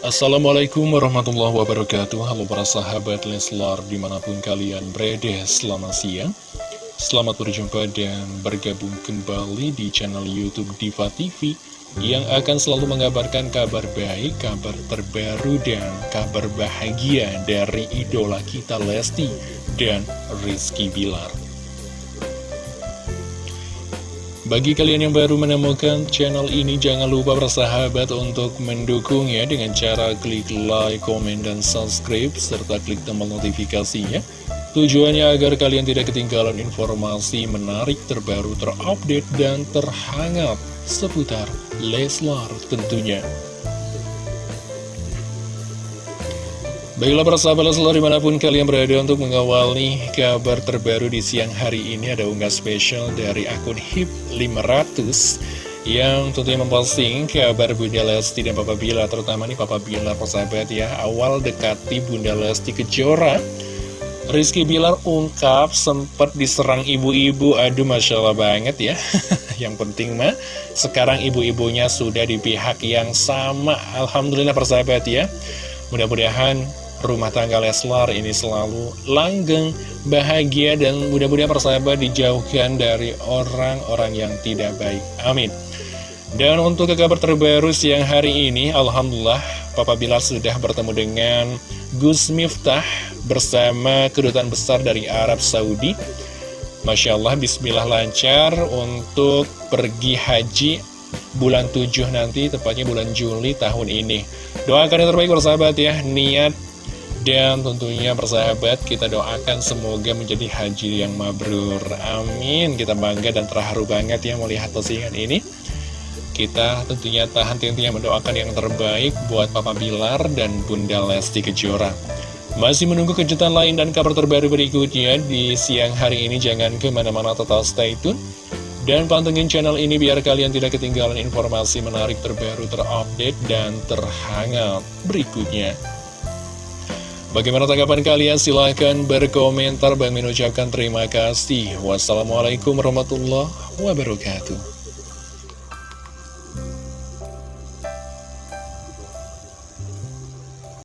Assalamualaikum warahmatullahi wabarakatuh. Halo para sahabat Leslar di mana pun kalian berada selamat siang. Selamat berjumpa dan bergabung kembali di channel Youtube Diva TV Yang akan selalu mengabarkan kabar baik, kabar terbaru dan kabar bahagia dari idola kita Lesti dan Rizky Bilar bagi kalian yang baru menemukan channel ini, jangan lupa bersahabat untuk mendukungnya dengan cara klik like, komen, dan subscribe, serta klik tombol notifikasinya. Tujuannya agar kalian tidak ketinggalan informasi menarik, terbaru, terupdate, dan terhangat seputar Leslar tentunya. Baiklah para sahabat Leslar di mana pun kalian berada untuk mengawali kabar terbaru di siang hari ini Ada unggah spesial dari akun HIP 500 Yang tentunya memposting kabar Bunda Lesti dan Papa Bila Terutama nih Papa Bila persahabat ya. Awal dekati Bunda Lesti Kejora Rizky Bilar ungkap sempat diserang ibu-ibu. Aduh Masya Allah banget ya. Yang penting mah sekarang ibu-ibunya sudah di pihak yang sama. Alhamdulillah persahabat ya. Mudah-mudahan rumah tangga Leslar ini selalu langgeng, bahagia, dan mudah-mudahan persahabat dijauhkan dari orang-orang yang tidak baik. Amin. Dan untuk ke kabar terbaru siang hari ini, Alhamdulillah, Papa Bilar sudah bertemu dengan Gus Miftah bersama kedutaan besar dari Arab Saudi. Masya Allah, bismillah lancar untuk pergi haji bulan 7 nanti, tepatnya bulan Juli tahun ini. Doakan yang terbaik bersahabat ya, niat dan tentunya persahabat kita doakan semoga menjadi haji yang mabrur. Amin. Kita bangga dan terharu banget ya melihat postingan ini. Kita tentunya tahan tentunya mendoakan yang terbaik buat Papa Bilar dan Bunda Lesti Kejora. Masih menunggu kejutan lain dan kabar terbaru berikutnya di siang hari ini. Jangan ke mana-mana total stay tune. Dan pantengin channel ini biar kalian tidak ketinggalan informasi menarik terbaru terupdate dan terhangat berikutnya. Bagaimana tanggapan kalian? Silahkan berkomentar. Bang mengucapkan terima kasih. Wassalamualaikum warahmatullahi wabarakatuh.